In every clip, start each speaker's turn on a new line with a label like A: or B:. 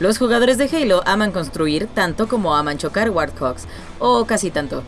A: Los jugadores de Halo aman construir tanto como aman chocar Warthogs, o casi tanto,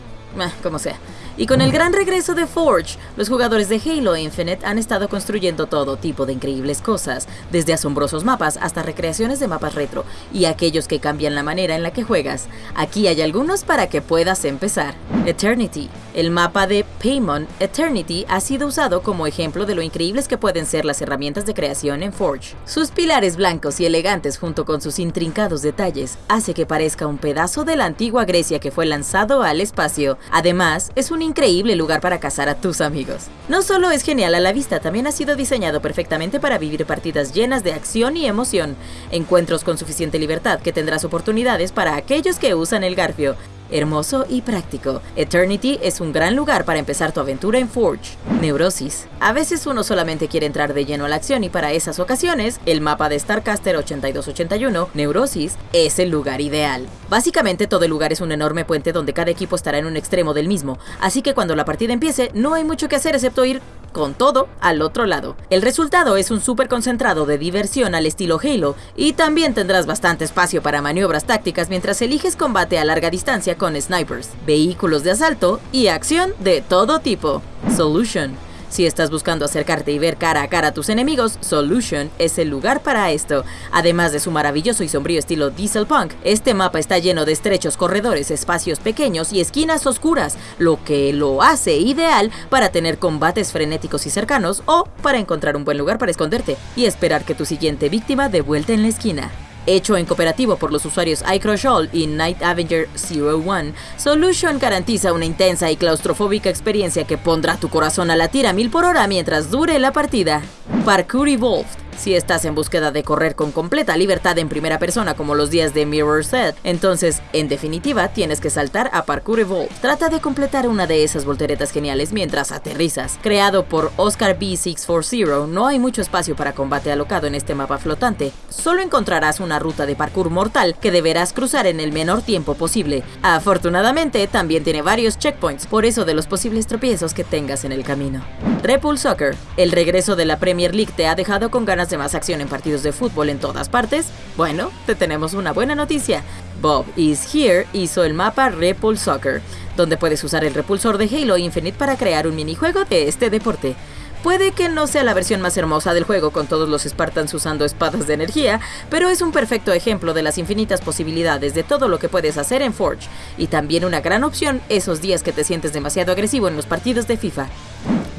A: como sea. Y con el gran regreso de Forge, los jugadores de Halo Infinite han estado construyendo todo tipo de increíbles cosas, desde asombrosos mapas hasta recreaciones de mapas retro, y aquellos que cambian la manera en la que juegas. Aquí hay algunos para que puedas empezar. Eternity. El mapa de Paymon Eternity ha sido usado como ejemplo de lo increíbles que pueden ser las herramientas de creación en Forge. Sus pilares blancos y elegantes junto con sus intrincados detalles hace que parezca un pedazo de la antigua Grecia que fue lanzado al espacio. Además, es un increíble lugar para cazar a tus amigos. No solo es genial a la vista, también ha sido diseñado perfectamente para vivir partidas llenas de acción y emoción, encuentros con suficiente libertad que tendrás oportunidades para aquellos que usan el garfio, hermoso y práctico. Eternity es un gran lugar para empezar tu aventura en Forge. Neurosis. A veces uno solamente quiere entrar de lleno a la acción y para esas ocasiones, el mapa de Starcaster 8281, Neurosis, es el lugar ideal. Básicamente todo el lugar es un enorme puente donde cada equipo estará en un extremo del mismo, así que cuando la partida empiece no hay mucho que hacer excepto ir con todo al otro lado. El resultado es un súper concentrado de diversión al estilo Halo y también tendrás bastante espacio para maniobras tácticas mientras eliges combate a larga distancia con snipers, vehículos de asalto y acción de todo tipo. Solution si estás buscando acercarte y ver cara a cara a tus enemigos, Solution es el lugar para esto. Además de su maravilloso y sombrío estilo diesel punk, este mapa está lleno de estrechos corredores, espacios pequeños y esquinas oscuras, lo que lo hace ideal para tener combates frenéticos y cercanos o para encontrar un buen lugar para esconderte y esperar que tu siguiente víctima dé vuelta en la esquina. Hecho en cooperativo por los usuarios iCrush y Night Avenger 01, Solution garantiza una intensa y claustrofóbica experiencia que pondrá tu corazón a latir a mil por hora mientras dure la partida. Parkour Evolved si estás en búsqueda de correr con completa libertad en primera persona como los días de Mirror Set, entonces, en definitiva, tienes que saltar a Parkour Evolved. Trata de completar una de esas volteretas geniales mientras aterrizas. Creado por Oscar B640, no hay mucho espacio para combate alocado en este mapa flotante. Solo encontrarás una ruta de parkour mortal que deberás cruzar en el menor tiempo posible. Afortunadamente, también tiene varios checkpoints, por eso de los posibles tropiezos que tengas en el camino. Repul Soccer. El regreso de la Premier League te ha dejado con ganas de más acción en partidos de fútbol en todas partes? Bueno, te tenemos una buena noticia. Bob Is Here hizo el mapa Repul Soccer, donde puedes usar el repulsor de Halo Infinite para crear un minijuego de este deporte. Puede que no sea la versión más hermosa del juego con todos los Spartans usando espadas de energía, pero es un perfecto ejemplo de las infinitas posibilidades de todo lo que puedes hacer en Forge, y también una gran opción esos días que te sientes demasiado agresivo en los partidos de FIFA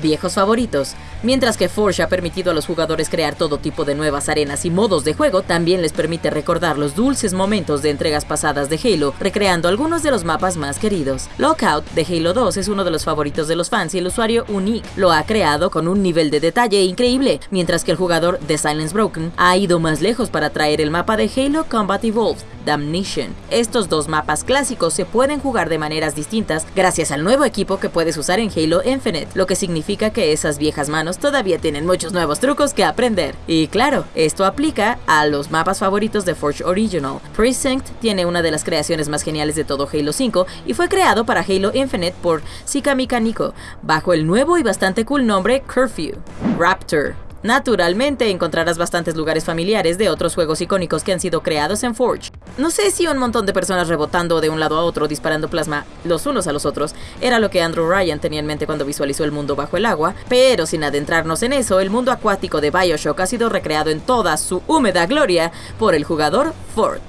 A: viejos favoritos. Mientras que Forge ha permitido a los jugadores crear todo tipo de nuevas arenas y modos de juego, también les permite recordar los dulces momentos de entregas pasadas de Halo, recreando algunos de los mapas más queridos. Lockout de Halo 2 es uno de los favoritos de los fans y el usuario Unique lo ha creado con un nivel de detalle increíble, mientras que el jugador de Silence Broken ha ido más lejos para traer el mapa de Halo Combat Evolved, Damnation. Estos dos mapas clásicos se pueden jugar de maneras distintas gracias al nuevo equipo que puedes usar en Halo Infinite, lo que significa que esas viejas manos todavía tienen muchos nuevos trucos que aprender. Y claro, esto aplica a los mapas favoritos de Forge Original. Precinct tiene una de las creaciones más geniales de todo Halo 5 y fue creado para Halo Infinite por Sika Nico, bajo el nuevo y bastante cool nombre Curfew. Raptor Naturalmente encontrarás bastantes lugares familiares de otros juegos icónicos que han sido creados en Forge. No sé si un montón de personas rebotando de un lado a otro disparando plasma los unos a los otros era lo que Andrew Ryan tenía en mente cuando visualizó el mundo bajo el agua, pero sin adentrarnos en eso, el mundo acuático de Bioshock ha sido recreado en toda su húmeda gloria por el jugador Fort.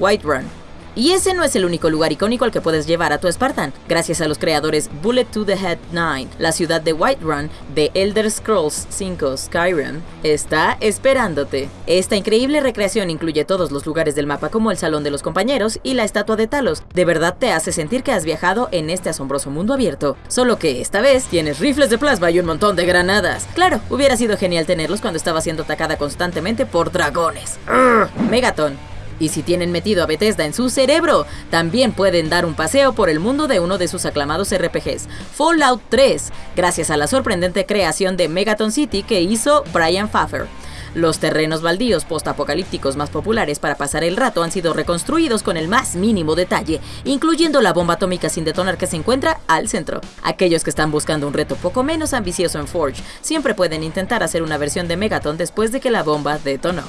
A: Whiterun y ese no es el único lugar icónico al que puedes llevar a tu Spartan. Gracias a los creadores Bullet to the Head 9, la ciudad de Whiterun de Elder Scrolls 5 Skyrim está esperándote. Esta increíble recreación incluye todos los lugares del mapa como el Salón de los Compañeros y la Estatua de Talos. De verdad te hace sentir que has viajado en este asombroso mundo abierto. Solo que esta vez tienes rifles de plasma y un montón de granadas. Claro, hubiera sido genial tenerlos cuando estaba siendo atacada constantemente por dragones. Megaton, y si tienen metido a Bethesda en su cerebro, también pueden dar un paseo por el mundo de uno de sus aclamados RPGs, Fallout 3, gracias a la sorprendente creación de Megaton City que hizo Brian Pfaffer. Los terrenos baldíos postapocalípticos más populares para pasar el rato han sido reconstruidos con el más mínimo detalle, incluyendo la bomba atómica sin detonar que se encuentra al centro. Aquellos que están buscando un reto poco menos ambicioso en Forge siempre pueden intentar hacer una versión de Megaton después de que la bomba detonó.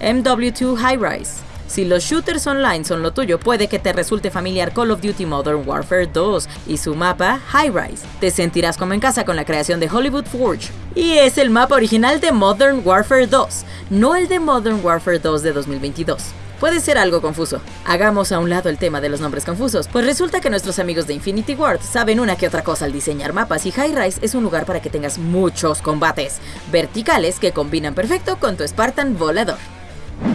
A: MW2 High Rise Si los shooters online son lo tuyo, puede que te resulte familiar Call of Duty Modern Warfare 2 y su mapa High Rise. Te sentirás como en casa con la creación de Hollywood Forge. Y es el mapa original de Modern Warfare 2, no el de Modern Warfare 2 de 2022 puede ser algo confuso. Hagamos a un lado el tema de los nombres confusos, pues resulta que nuestros amigos de Infinity Ward saben una que otra cosa al diseñar mapas y High Rise es un lugar para que tengas muchos combates verticales que combinan perfecto con tu Spartan volador.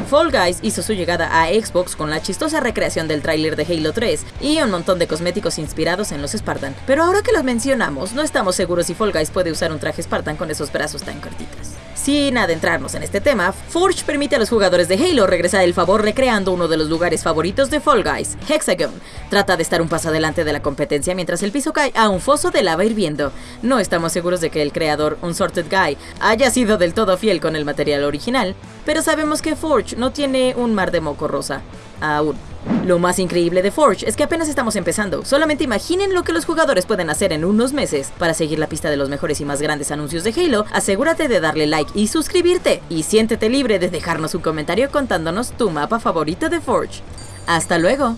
A: Fall Guys hizo su llegada a Xbox con la chistosa recreación del tráiler de Halo 3 y un montón de cosméticos inspirados en los Spartan. Pero ahora que los mencionamos, no estamos seguros si Fall Guys puede usar un traje Spartan con esos brazos tan cortitos. Sin adentrarnos en este tema, Forge permite a los jugadores de Halo regresar el favor recreando uno de los lugares favoritos de Fall Guys, Hexagon. Trata de estar un paso adelante de la competencia mientras el piso cae a un foso de lava hirviendo. No estamos seguros de que el creador, Unsorted Guy, haya sido del todo fiel con el material original, pero sabemos que Forge no tiene un mar de moco rosa. Aún. Lo más increíble de Forge es que apenas estamos empezando. Solamente imaginen lo que los jugadores pueden hacer en unos meses. Para seguir la pista de los mejores y más grandes anuncios de Halo, asegúrate de darle like y suscribirte. Y siéntete libre de dejarnos un comentario contándonos tu mapa favorito de Forge. ¡Hasta luego!